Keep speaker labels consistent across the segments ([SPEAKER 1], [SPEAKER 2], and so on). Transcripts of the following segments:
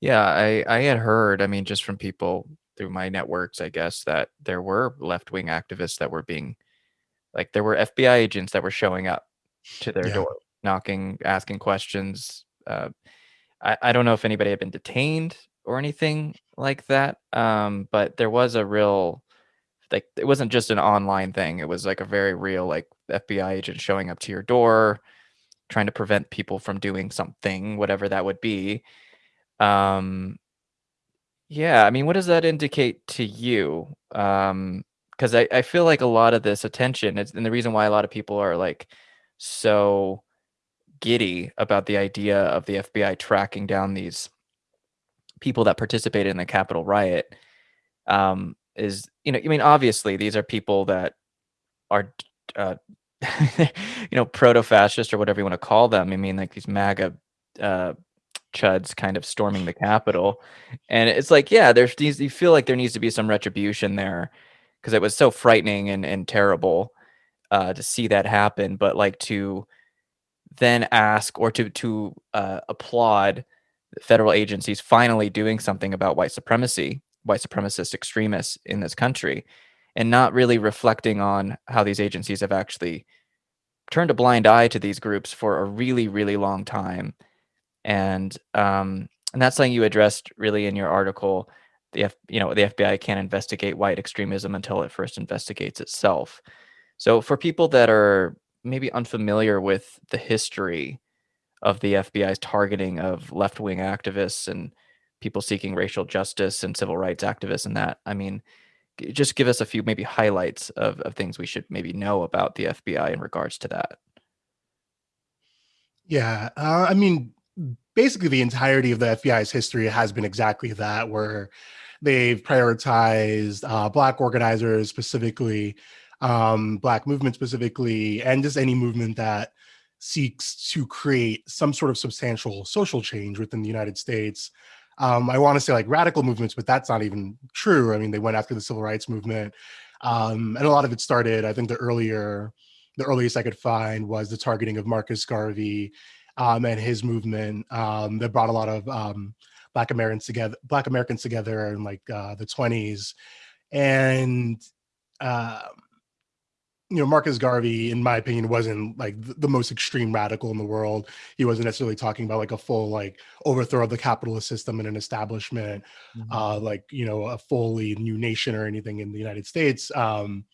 [SPEAKER 1] Yeah, I I had heard, I mean, just from people through my networks, I guess, that there were left-wing activists that were being like, there were FBI agents that were showing up to their
[SPEAKER 2] Yeah.
[SPEAKER 1] door, knocking, asking questions, uh, I I don't know if anybody had been detained or anything like that, um, but there was a real like, it wasn't just an online thing, it was, like, a very real, like, FBI agent showing up to your door, trying to prevent people from doing something, whatever that would be, um Yeah, I mean, what does that indicate to you? Um, 'cause I I feel like a lot of this attention is and the reason why a lot of people are, like, so giddy about the idea of the FBI tracking down these people that participated in the Capitol riot, um, is, you know I mean, obviously, these are people that are uh, you know, proto-fascist or whatever you wanna call them, I mean, like, these MAGA, uh, chuds kind of storming the Capitol, and it's like, yeah, there's these you feel like there needs to be some retribution there because it was so frightening and and terrible, uh, to see that happen, but, like, to then ask or to to, uh, applaud federal agencies finally doing something about white supremacy, white supremacist extremists in this country, and not really reflecting on how these agencies have actually turned a blind eye to these groups for a really, really long time, and, um, and that's something you addressed really in your article, the F you know, the FBI can't investigate white extremism until it first investigates itself. So, for people that are maybe unfamiliar with the history of the FBI's targeting of left-wing activists and people seeking racial justice and civil rights activists and that, I mean, just give us a few maybe highlights of of things we should maybe know about the FBI in regards to that.
[SPEAKER 2] Yeah, uh, I mean, basically, the entirety of the FBI's history has been exactly that, where they've prioritized, uh, Black organizers, specifically, um, Black movement specifically, and just any movement that seeks to create some sort of substantial social change within the United States. Um, I wanna say, like, radical movements, but that's not even true, I mean, they went after the civil rights movement, um, and a lot of it started I think the earlier the earliest I could find was the targeting of Marcus Garvey, um, and his movement, um, that brought a lot of, um, Black Americans together Black Americans together in, like, uh, the '20s, and, um, you know, Marcus Garvey, in my opinion, wasn't, like, th the most extreme radical in the world. He wasn't necessarily talking about, like, a full, like, overthrow of the capitalist system and an establishment,
[SPEAKER 1] Mhm.
[SPEAKER 2] uh, like, you know, a fully new nation or anything in the United States, um,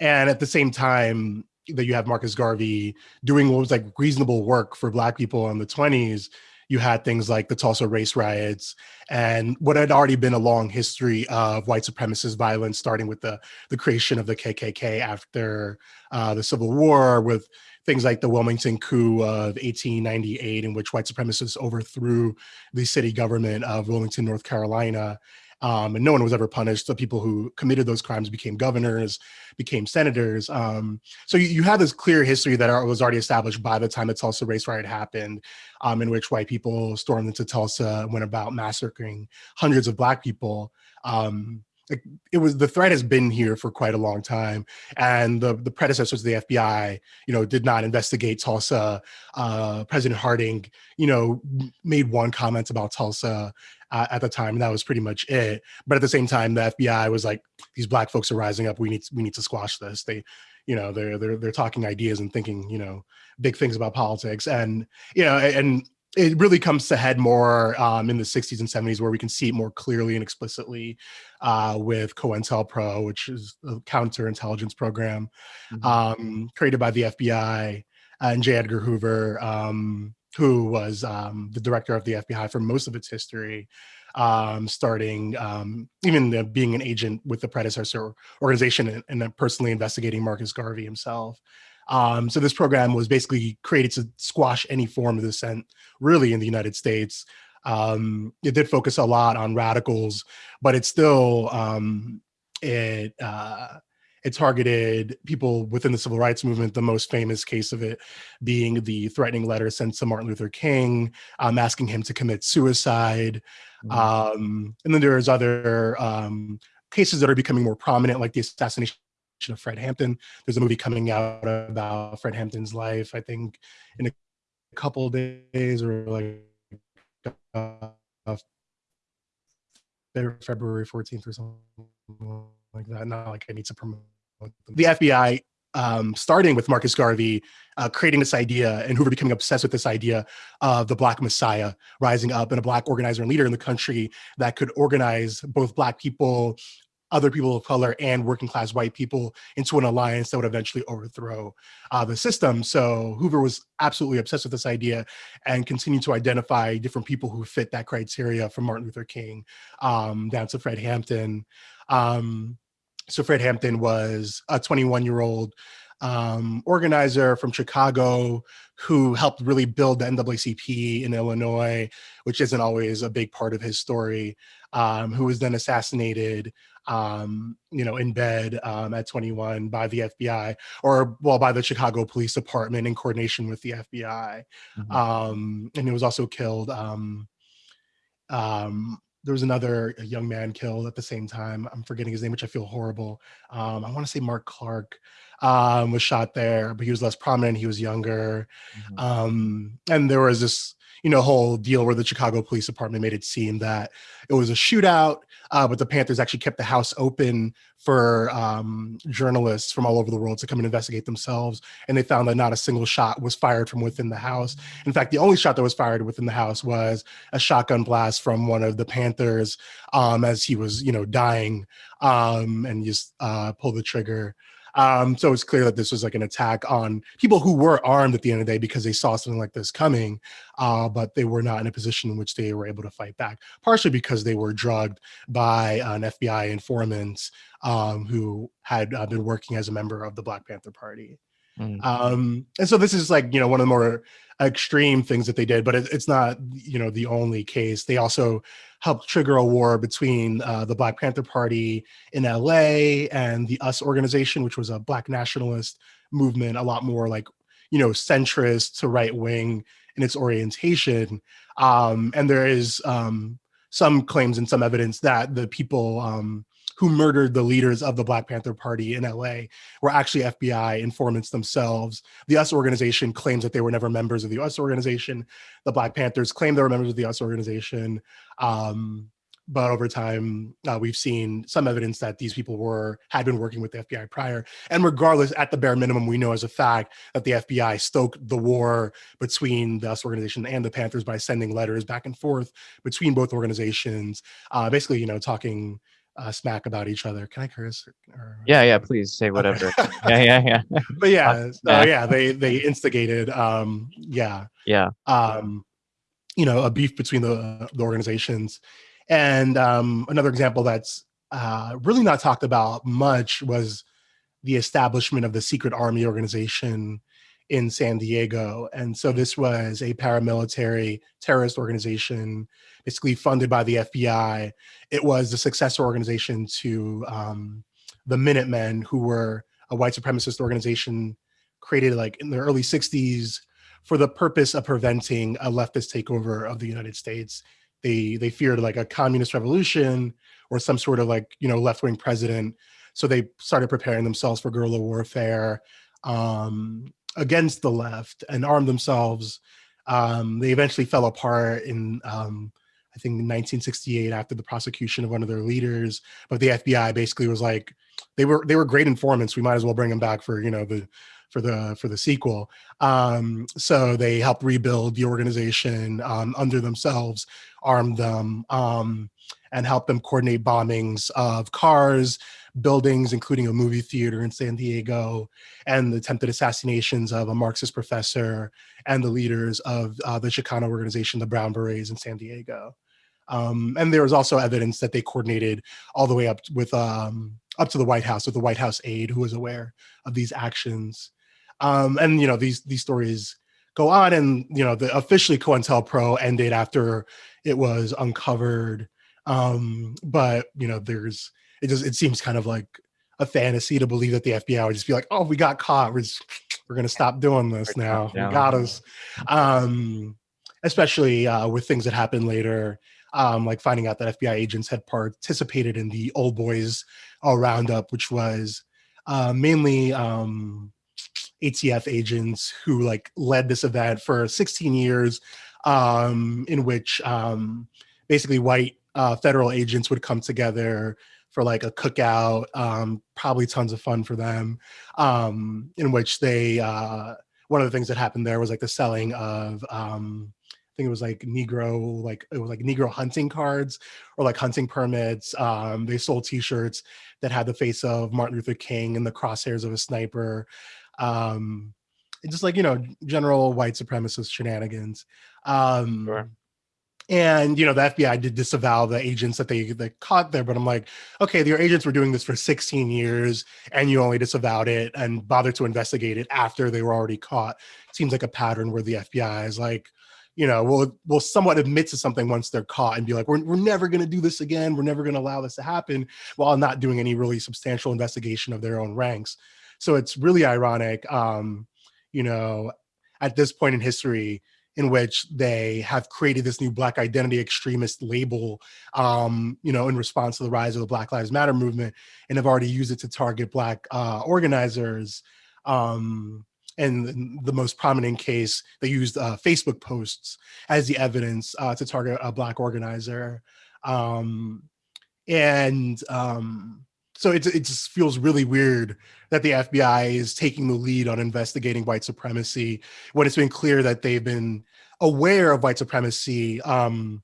[SPEAKER 2] and at the same time that you have Marcus Garvey doing what was, like, reasonable work for Black people in the '20s, you had things like the Tulsa race riots, and what had already been a long history of white supremacist violence, starting with the the creation of the KKK after, uh, the Civil War, with things like the Wilmington coup of 1898, in which white supremacists overthrew the city government of Wilmington, North Carolina, um, and no one was ever punished. The people who committed those crimes became governors, became senators, um, so you you have this clear history that, was already established by the time the Tulsa race riot happened, um, in which white people stormed into Tulsa, went about massacring hundreds of Black people, um, like, it was the threat has been here for quite a long time, and the the predecessors of the FBI, you know, did not investigate Tulsa, uh, President Harding, you know, made 1 comment about Tulsa, uh, at the time, and that was pretty much it, but at the same time, the FBI was like, "These Black folks are rising up, we need we need to squash this." They you know, they're they're they're talking ideas and thinking, you know, big things about politics, and, you know, and it really comes to head more, um, in the '60s and '70s where we can see it more clearly and explicitly, uh, with COINTELPRO, which is a counterintelligence program,
[SPEAKER 1] Mhm.
[SPEAKER 2] um, created by the FBI, and J. Edgar Hoover, um, who was, um, the director of the FBI for most of its history, um, starting, um, even the being an agent with the predecessor organization and and then personally investigating Marcus Garvey himself. Um, so this program was basically created to squash any form of dissent, really, in the United States. Um, it did focus a lot on radicals, but it still, um, it, uh, it targeted people within the civil rights movement, the most famous case of it being the threatening letter sent to Martin Luther King, um, asking him to commit suicide,
[SPEAKER 1] Mhm.
[SPEAKER 2] um, and then there's other, um, cases that are becoming more prominent, like the assassination of Fred Hampton. There's a movie coming out about Fred Hampton's life, I think, in a couple days or, like, uh February 14th or something like that. Not like I need to promote them. The FBI, um, starting with Marcus Garvey, uh, creating this idea and Hoover becoming obsessed with this idea of the Black Messiah rising up and a Black organizer and leader in the country that could organize both Black people, other people of color and working class white people into an alliance that would eventually overthrow uh, the system. So Hoover was absolutely obsessed with this idea and continued to identify different people who fit that criteria from Martin Luther King um, down to Fred Hampton. Um, so Fred Hampton was a 21 year old um, organizer from Chicago who helped really build the NAACP in Illinois, which isn't always a big part of his story, um, who was then assassinated um, you know, in bed um, at 21 by the FBI or well, by the Chicago Police Department in coordination with the FBI. Mm-hmm. Um, and he was also killed. Um, um, there was another young man killed at the same time. I'm forgetting his name, which I feel horrible. Um, I want to say Mark Clark um, was shot there, but he was less prominent. He was younger. Mm-hmm. Um, and there was this you know, whole deal where the Chicago Police Department made it seem that it was a shootout, uh, but the Panthers actually kept the house open for um, journalists from all over the world to come and investigate themselves. And they found that not a single shot was fired from within the house. In fact, the only shot that was fired within the house was a shotgun blast from one of the Panthers um, as he was, you know, dying um, and just uh, pulled the trigger. Um, so it's clear that this was like an attack on people who were armed at the end of the day because they saw something like this coming, uh, but they were not in a position in which they were able to fight back, partially because they were drugged by an FBI informant um, who had uh, been working as a member of the Black Panther Party. Mm. Um, and so this is like, you know, one of the more extreme things that they did, but it, it's not, you know, the only case. They also helped trigger a war between uh, the Black Panther Party in LA and the US organization, which was a Black nationalist movement, a lot more like, you know, centrist to right wing in its orientation. Um, and there is um, some claims and some evidence that the people um, who murdered the leaders of the Black Panther Party in LA were actually FBI informants themselves. The US organization claims that they were never members of the US organization. The Black Panthers claim they were members of the US organization. Um, but over time uh, we've seen some evidence that these people were had been working with the FBI prior. And regardless, at the bare minimum, we know as a fact that the FBI stoked the war between the US organization and the Panthers by sending letters back and forth between both organizations, uh, basically, you know, talking uh, smack about each other. Can I curse?
[SPEAKER 1] Or, yeah, yeah. Please say whatever. yeah, yeah, yeah.
[SPEAKER 2] But yeah, uh, yeah. They they instigated. Um, yeah,
[SPEAKER 1] yeah.
[SPEAKER 2] Um, you know, a beef between the the organizations, and um, another example that's uh, really not talked about much was the establishment of the secret army organization in San Diego. And so this was a paramilitary terrorist organization, basically funded by the FBI. It was the successor organization to um, the Minutemen, who were a white supremacist organization created like in the early 60s for the purpose of preventing a leftist takeover of the United States. They they feared like a communist revolution or some sort of like, you know, left-wing president. So they started preparing themselves for guerrilla warfare. Um, against the left and armed themselves. Um, they eventually fell apart in, um, I think, 1968 after the prosecution of one of their leaders. But the FBI basically was like, they were they were great informants. We might as well bring them back for you know the for the for the sequel. Um, so they helped rebuild the organization um, under themselves, armed them, um, and helped them coordinate bombings of cars, buildings, including a movie theater in San Diego, and the attempted assassinations of a Marxist professor and the leaders of uh, the Chicano organization, the Brown Berets in San Diego. Um, and there was also evidence that they coordinated all the way up with um, up to the White House with the White House aide who was aware of these actions. Um, and you know these these stories go on, and you know the officially COINTELPRO ended after it was uncovered. Um, but you know there's it just it seems kind of like a fantasy to believe that the FBI would just be like, oh, we got caught. We're just, we're gonna stop doing this now. We got us. Um, especially uh, with things that happened later, um, like finding out that FBI agents had participated in the Old Boys uh, Roundup, which was uh, mainly um, ATF agents who like led this event for 16 years, um, in which um, basically white uh, federal agents would come together for like a cookout, um, probably tons of fun for them, um, in which they, uh, one of the things that happened there was like the selling of, um, I think it was like Negro, like it was like Negro hunting cards or like hunting permits. Um, they sold T-shirts that had the face of Martin Luther King and the crosshairs of a sniper. Um, just like you know, general white supremacist shenanigans. Um,
[SPEAKER 1] Sure.
[SPEAKER 2] And you know, the FBI did disavow the agents that they that caught there, but I'm like, okay, your agents were doing this for 16 years, and you only disavowed it and bothered to investigate it after they were already caught. Seems like a pattern where the FBI is like, you know, will will somewhat admit to something once they're caught and be like, we're, we're never going to do this again. We're never going to allow this to happen, while not doing any really substantial investigation of their own ranks. So it's really ironic, um, you know, at this point in history in which they have created this new black identity extremist label um, you know in response to the rise of the black lives matter movement and have already used it to target black uh, organizers um, and the most prominent case they used uh, facebook posts as the evidence uh, to target a black organizer. Um, and um, so it, it just feels really weird that the FBI is taking the lead on investigating white supremacy when it's been clear that they've been aware of white supremacy um,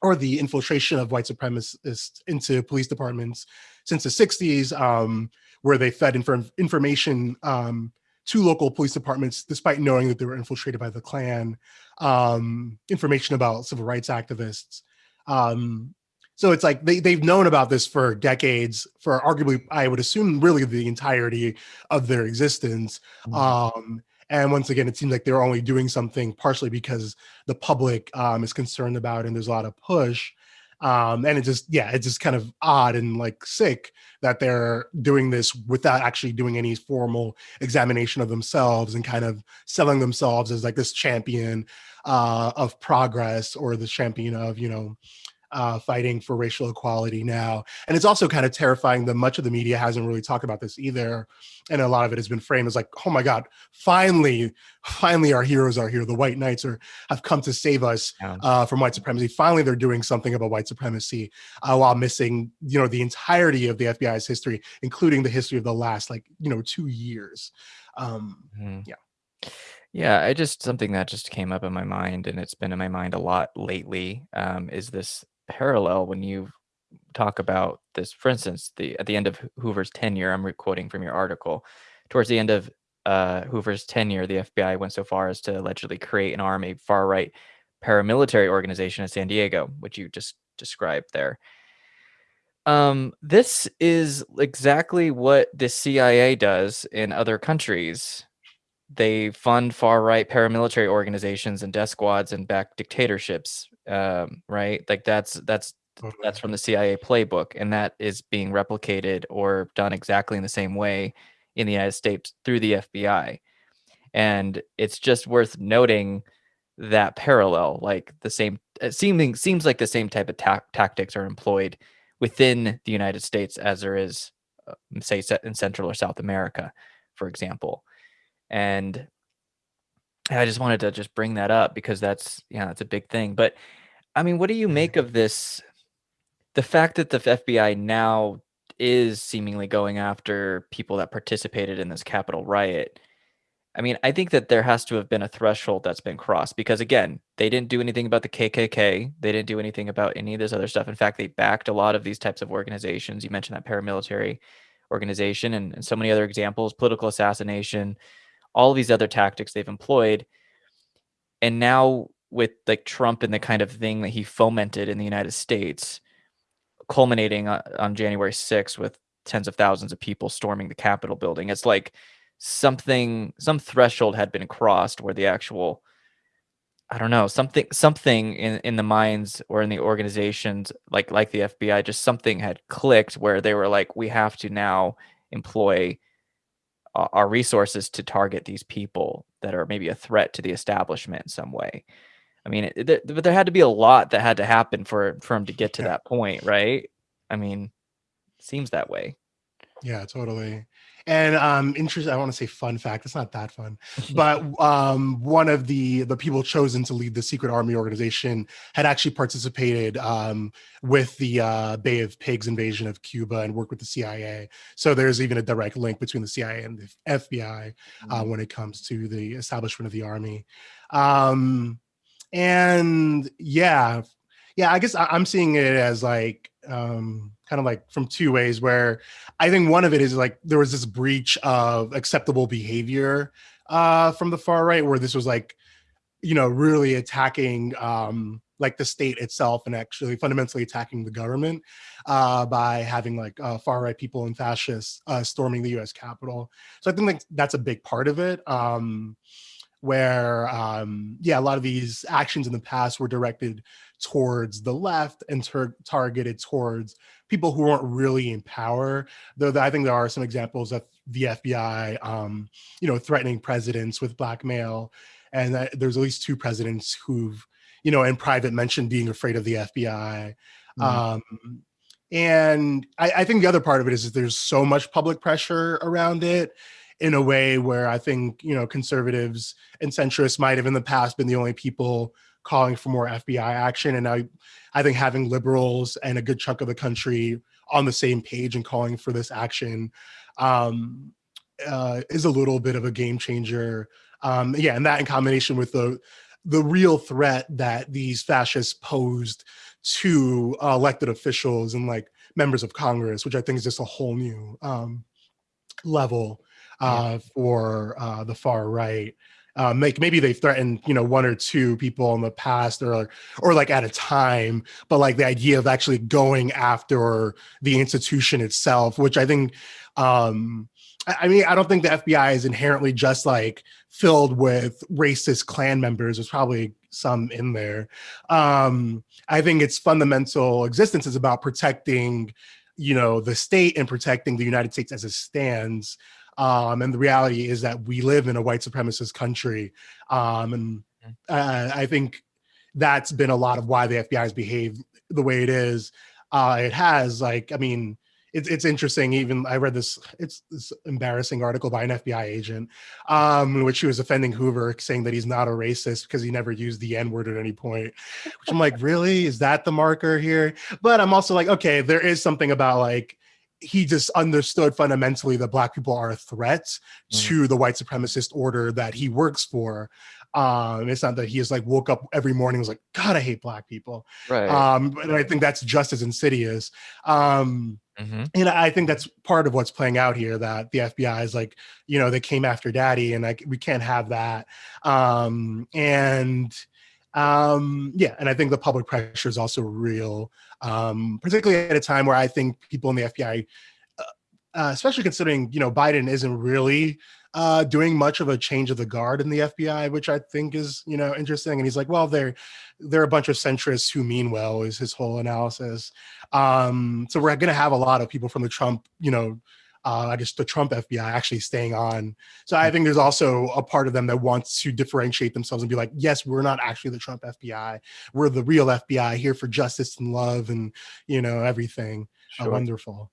[SPEAKER 2] or the infiltration of white supremacists into police departments since the 60s, um, where they fed inf information um, to local police departments, despite knowing that they were infiltrated by the Klan, um, information about civil rights activists. Um, so it's like they, they've known about this for decades, for arguably, I would assume, really the entirety of their existence. Mm -hmm. um, and once again, it seems like they're only doing something partially because the public um, is concerned about and there's a lot of push. Um, and it just, yeah, it's just kind of odd and like sick that they're doing this without actually doing any formal examination of themselves and kind of selling themselves as like this champion uh, of progress or the champion of, you know, uh, fighting for racial equality now. And it's also kind of terrifying that much of the media hasn't really talked about this either. And a lot of it has been framed as like, oh my God, finally, finally our heroes are here. The white knights are have come to save us uh, from white supremacy. Finally, they're doing something about white supremacy uh, while missing, you know, the entirety of the FBI's history, including the history of the last like, you know, two years. Um, mm. Yeah.
[SPEAKER 1] Yeah, I just something that just came up in my mind, and it's been in my mind a lot lately, um, is this parallel when you talk about this. For instance, the at the end of Hoover's tenure, I'm quoting from your article, towards the end of uh, Hoover's tenure, the FBI went so far as to allegedly create and arm a far-right paramilitary organization in San Diego, which you just described there. Um, this is exactly what the CIA does in other countries. They fund far-right paramilitary organizations and death squads and back dictatorships um, right? Like that's that's that's from the CIA playbook, and that is being replicated or done exactly in the same way in the United States through the FBI. And it's just worth noting that parallel, like the same, seeming seems like the same type of ta tactics are employed within the United States as there is, uh, say, in Central or South America, for example. And I just wanted to just bring that up because that's, yeah, that's a big thing. But I mean, what do you mm-hmm. make of this? The fact that the FBI now is seemingly going after people that participated in this Capitol riot. I mean, I think that there has to have been a threshold that's been crossed because again, they didn't do anything about the KKK. They didn't do anything about any of this other stuff. In fact, they backed a lot of these types of organizations. You mentioned that paramilitary organization and, and so many other examples, political assassination, all these other tactics they've employed. And now with like Trump and the kind of thing that he fomented in the United States, culminating on, on January 6th with tens of thousands of people storming the Capitol building. It's like something, some threshold had been crossed where the actual, I don't know, something, something in, in the minds or in the organizations, like, like the FBI, just something had clicked where they were like, we have to now employ our resources to target these people that are maybe a threat to the establishment in some way. I mean, it, there, but there had to be a lot that had to happen for for him to get to that point, right? I mean, seems that way.
[SPEAKER 2] Yeah, totally. And um interesting, I want to say fun fact, it's not that fun, but um one of the the people chosen to lead the secret army organization had actually participated um with the uh Bay of Pigs invasion of Cuba and worked with the CIA. So there's even a direct link between the CIA and the FBI uh,
[SPEAKER 1] Mm.
[SPEAKER 2] when it comes to the establishment of the army. Um and yeah, yeah, I guess I, I'm seeing it as like um kind of like from two ways where I think one of it is like there was this breach of acceptable behavior uh from the far right where this was like you know really attacking um like the state itself and actually fundamentally attacking the government uh by having like uh, far right people and fascists uh storming the US Capitol. So I think like that's a big part of it. Um where um yeah a lot of these actions in the past were directed towards the left and targeted towards people who weren't really in power though i think there are some examples of the fbi um you know threatening presidents with blackmail and that there's at least two presidents who've you know in private mentioned being afraid of the fbi
[SPEAKER 1] Mm.
[SPEAKER 2] um and I, I think the other part of it is that there's so much public pressure around it in a way where I think you know conservatives and centrists might have in the past been the only people calling for more FBI action, and now I think having liberals and a good chunk of the country on the same page and calling for this action um, uh, is a little bit of a game changer. Um, yeah, and that in combination with the the real threat that these fascists posed to uh, elected officials and like members of Congress, which I think is just a whole new um, level
[SPEAKER 1] Yeah.
[SPEAKER 2] uh, for uh, the far right. Um, like maybe they've threatened, you know, one or two people in the past, or or like at a time, but like the idea of actually going after the institution itself, which I think, um, I mean, I don't think the FBI is inherently just like filled with racist Klan members. There's probably some in there. Um, I think its fundamental existence is about protecting, you know, the state and protecting the United States as it stands. Um, and the reality is that we live in a white supremacist country. Um, and uh, I think that's been a lot of why the FBI has behaved the way it is. Uh, it has, like, I mean, it's it's interesting. Even I read this, it's this embarrassing article by an FBI agent, um, in which he was offending Hoover, saying that he's not a racist because he never used the N word at any point. Which I'm like, really? Is that the marker here? But I'm also like, okay, there is something about like he just understood fundamentally that black people are a threat
[SPEAKER 1] Mhm.
[SPEAKER 2] to the white supremacist order that he works for. Um, it's not that he is like woke up every morning and was like, God, I hate black people.
[SPEAKER 1] Right.
[SPEAKER 2] Um, but I think that's just as insidious. Um,
[SPEAKER 1] Mhm.
[SPEAKER 2] and I think that's part of what's playing out here that the FBI is like, you know, they came after daddy and like we can't have that. Um, and um, yeah, and I think the public pressure is also real, um, particularly at a time where I think people in the FBI, uh, uh, especially considering, you know, Biden isn't really uh, doing much of a change of the guard in the FBI, which I think is, you know, interesting. And he's like, well, they're they're a bunch of centrists who mean well, is his whole analysis. Um, so we're going to have a lot of people from the Trump, you know, uh, I guess the Trump FBI actually staying on. So I think there's also a part of them that wants to differentiate themselves and be like, yes, we're not actually the Trump FBI. We're the real FBI here for justice and love and, you know, everything. Uh,
[SPEAKER 1] Sure.
[SPEAKER 2] wonderful.